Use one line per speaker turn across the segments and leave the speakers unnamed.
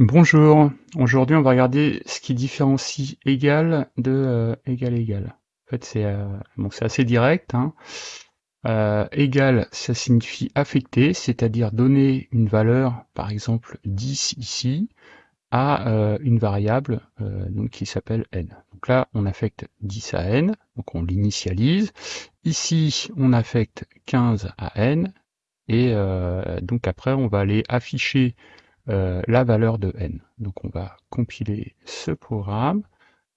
Bonjour, aujourd'hui on va regarder ce qui différencie égal de euh, égal égal. En fait c'est euh, assez direct. Hein. Euh, égal ça signifie affecter, c'est-à-dire donner une valeur, par exemple 10 ici, à une variable donc, qui s'appelle n. Donc là on affecte 10 à n, donc on l'initialise. Ici on affecte 15 à n, et donc après on va aller afficher euh, la valeur de n. Donc on va compiler ce programme,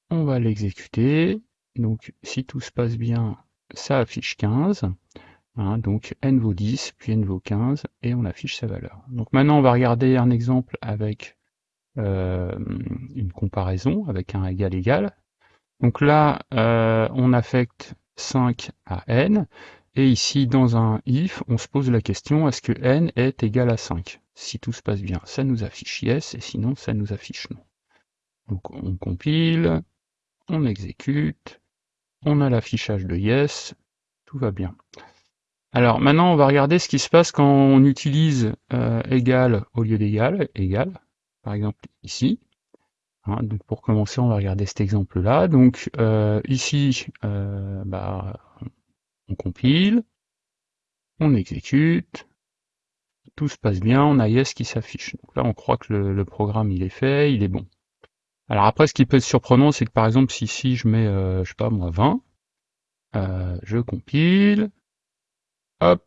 on va l'exécuter. Donc si tout se passe bien, ça affiche 15. Hein, donc n vaut 10, puis n vaut 15, et on affiche sa valeur. Donc maintenant on va regarder un exemple avec euh, une comparaison, avec un égal égal. Donc là, euh, on affecte 5 à n, et ici, dans un if, on se pose la question, est-ce que n est égal à 5 Si tout se passe bien, ça nous affiche yes, et sinon, ça nous affiche non. Donc on compile, on exécute, on a l'affichage de yes, tout va bien. Alors maintenant, on va regarder ce qui se passe quand on utilise euh, égal au lieu d'égal, égal, par exemple ici. Hein, donc pour commencer, on va regarder cet exemple-là. Donc euh, ici, euh, bah, on compile, on exécute, tout se passe bien, on a yes qui s'affiche. Donc là, on croit que le, programme il est fait, il est bon. Alors après, ce qui peut être surprenant, c'est que par exemple, si ici je mets, euh, je sais pas moi, 20, euh, je compile, hop,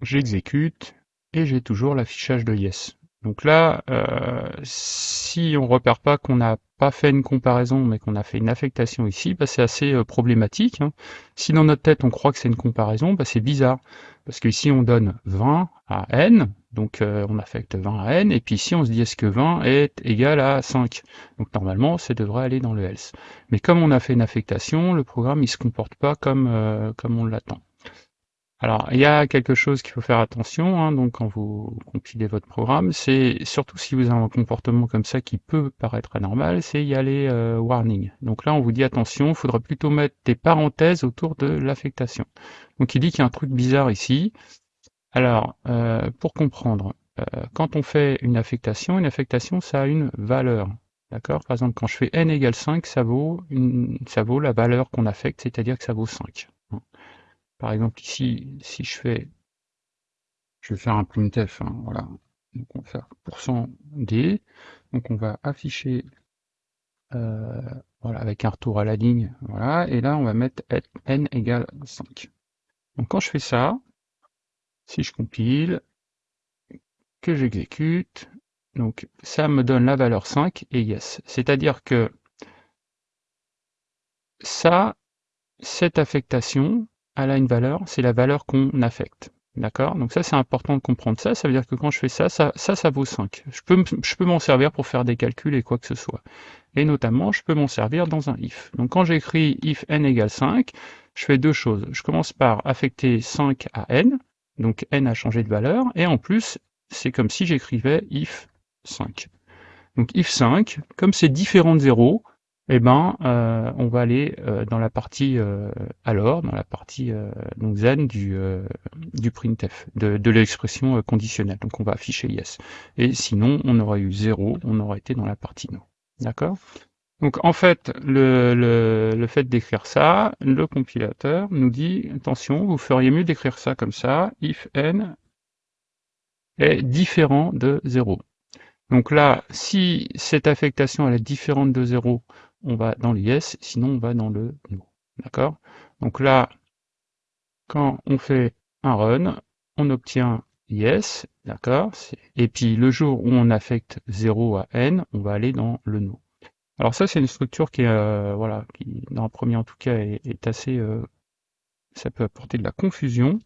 j'exécute, et j'ai toujours l'affichage de yes. Donc là, euh, si on repère pas qu'on n'a pas fait une comparaison, mais qu'on a fait une affectation ici, bah, c'est assez euh, problématique. Hein. Si dans notre tête on croit que c'est une comparaison, bah, c'est bizarre. Parce que ici on donne 20 à n, donc euh, on affecte 20 à n, et puis ici on se dit est-ce que 20 est égal à 5 Donc normalement ça devrait aller dans le else. Mais comme on a fait une affectation, le programme il se comporte pas comme, comme on l'attend. Alors, il y a quelque chose qu'il faut faire attention, hein, donc quand vous compilez votre programme, c'est surtout si vous avez un comportement comme ça qui peut paraître anormal, c'est y aller euh, warning. Donc là, on vous dit attention, il faudra plutôt mettre des parenthèses autour de l'affectation. Donc il dit qu'il y a un truc bizarre ici. Alors, euh, pour comprendre, euh, quand on fait une affectation, une affectation, ça a une valeur. D'accord? Par exemple, quand je fais n égale 5, ça vaut, une, ça vaut la valeur qu'on affecte, c'est-à-dire que ça vaut 5. Par exemple, ici, si je fais, je vais faire un printf, hein, voilà. Donc on va faire %d, donc on va afficher, euh, voilà, avec un retour à la ligne, voilà, et là on va mettre n égale 5. Donc quand je fais ça, si je compile, que j'exécute, donc ça me donne la valeur 5 et yes. C'est-à-dire que ça, cette affectation, elle a une valeur, c'est la valeur qu'on affecte. D'accord? Donc ça, c'est important de comprendre ça. Ça veut dire que quand je fais ça, ça, ça, ça vaut 5. Je peux, je peux m'en servir pour faire des calculs et quoi que ce soit. Et notamment, je peux m'en servir dans un if. Donc quand j'écris if n égale 5, je fais deux choses. Je commence par affecter 5 à n, donc n a changé de valeur, et en plus, c'est comme si j'écrivais if 5. Donc if 5, comme c'est différent de 0, eh ben, euh, on va aller euh, dans la partie euh, alors, dans la partie donc zen du, du printf, de, de l'expression conditionnelle. Donc on va afficher yes. Et sinon, on aurait eu 0, on aurait été dans la partie no. D'accord? Donc en fait, le, le, le fait d'écrire ça, le compilateur nous dit, attention, vous feriez mieux d'écrire ça comme ça, if n est différent de 0. Donc là, si cette affectation elle est différente de 0, on va dans le yes, sinon on va dans le no. D'accord? Donc là, quand on fait un run, on obtient yes, d'accord? Et puis le jour où on affecte 0 à n, on va aller dans le no. Alors ça, c'est une structure qui est, euh, voilà, qui dans le premier en tout cas est, assez, euh, ça peut apporter de la confusion.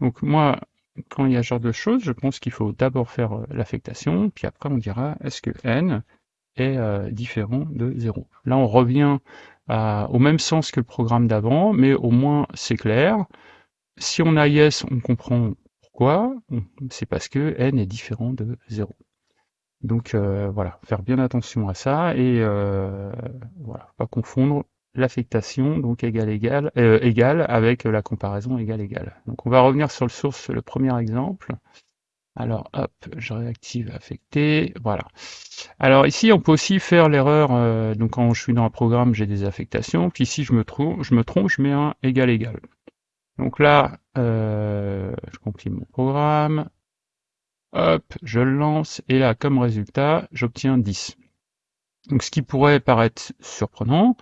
Donc moi, quand il y a ce genre de choses, je pense qu'il faut d'abord faire euh, l'affectation, puis après on dira est-ce que n est euh, différent de 0. Là, on revient au même sens que le programme d'avant, mais au moins c'est clair. Si on a yes, on comprend pourquoi. C'est parce que n est différent de 0. Donc euh, voilà, faire bien attention à ça et euh, voilà, pas confondre l'affectation donc égal égal égal avec la comparaison égal égal. Donc on va revenir sur le source, le premier exemple. Alors hop, je réactive affecté, voilà. Alors ici, on peut aussi faire l'erreur, euh, donc quand je suis dans un programme, j'ai des affectations, puis ici je me, trouve, je me trompe, je mets un égal égal. Donc là, euh, je compile mon programme, hop, je le lance, et là, comme résultat, j'obtiens 10. Donc ce qui pourrait paraître surprenant,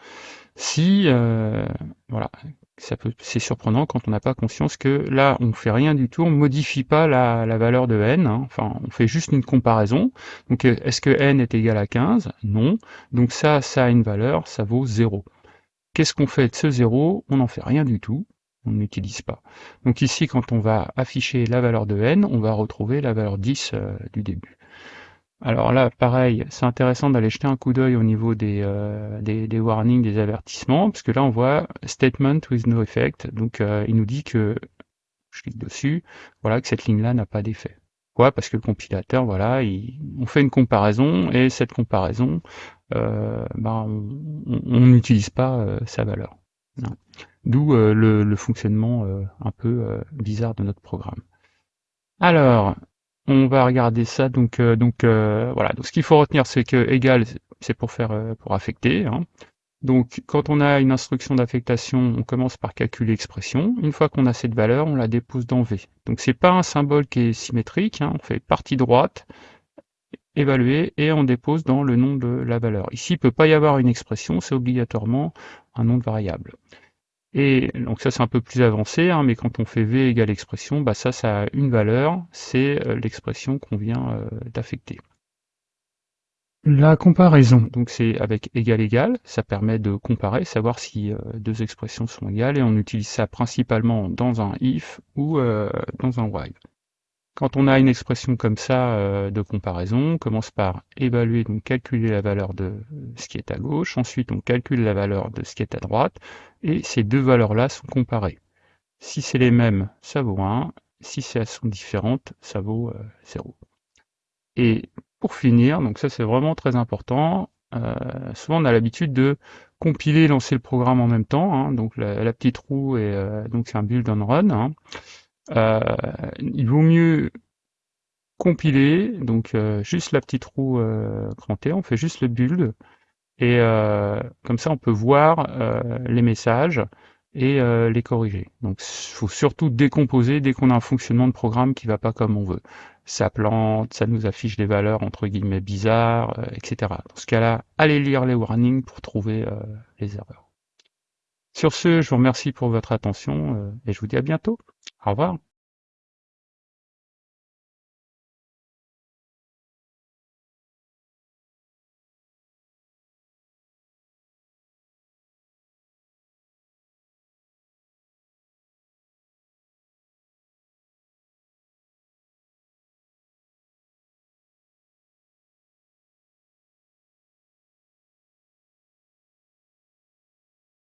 si, euh, voilà, c'est surprenant quand on n'a pas conscience que là, on fait rien du tout, on modifie pas la, valeur de n, hein. enfin, on fait juste une comparaison. Donc, est-ce que n est égal à 15 Non. Donc ça, ça a une valeur, ça vaut 0. Qu'est-ce qu'on fait de ce 0 On n'en fait rien du tout, on n'utilise pas. Donc ici, quand on va afficher la valeur de n, on va retrouver la valeur 10 euh, du début. Alors là, pareil, c'est intéressant d'aller jeter un coup d'œil au niveau des, euh, des, warnings, des avertissements, parce que là on voit statement with no effect, donc euh, il nous dit que, je clique dessus, voilà, que cette ligne-là n'a pas d'effet. Pourquoi? Parce que le compilateur, voilà, on fait une comparaison, et cette comparaison, euh, ben, on n'utilise pas sa valeur. D'où le, le, fonctionnement un peu bizarre de notre programme. Alors, on va regarder ça. Donc, euh, euh, voilà. Donc, ce qu'il faut retenir, c'est que égal, c'est pour faire euh, pour affecter. Hein. Donc, quand on a une instruction d'affectation, on commence par calculer l'expression. Une fois qu'on a cette valeur, on la dépose dans V. Donc, c'est pas un symbole qui est symétrique. Hein. On fait partie droite, évaluer, et on dépose dans le nom de la valeur. Ici, il peut pas y avoir une expression, c'est obligatoirement un nom de variable. Et donc ça c'est un peu plus avancé, hein, mais quand on fait v égale expression, bah ça, ça a une valeur, c'est euh, l'expression qu'on vient euh, d'affecter. La comparaison, donc c'est avec égal égal, ça permet de comparer, savoir si euh, deux expressions sont égales, et on utilise ça principalement dans un if ou dans un while. Quand on a une expression comme ça euh, de comparaison, on commence par évaluer, donc calculer la valeur de ce qui est à gauche, ensuite on calcule la valeur de ce qui est à droite, et ces deux valeurs-là sont comparées. Si c'est les mêmes, ça vaut 1, si elles sont différentes, ça vaut 0. Euh, et pour finir, donc ça c'est vraiment très important, euh, souvent on a l'habitude de compiler et lancer le programme en même temps, hein. donc la, petite roue, et donc c'est un build on run, hein. Euh, il vaut mieux compiler, donc euh, juste la petite roue euh, crantée, on fait juste le build, et comme ça on peut voir les messages et les corriger. Donc il faut surtout décomposer dès qu'on a un fonctionnement de programme qui va pas comme on veut. Ça plante, ça nous affiche des valeurs entre guillemets bizarres, etc. Dans ce cas-là, allez lire les warnings pour trouver les erreurs. Sur ce, je vous remercie pour votre attention et je vous dis à bientôt. Au revoir.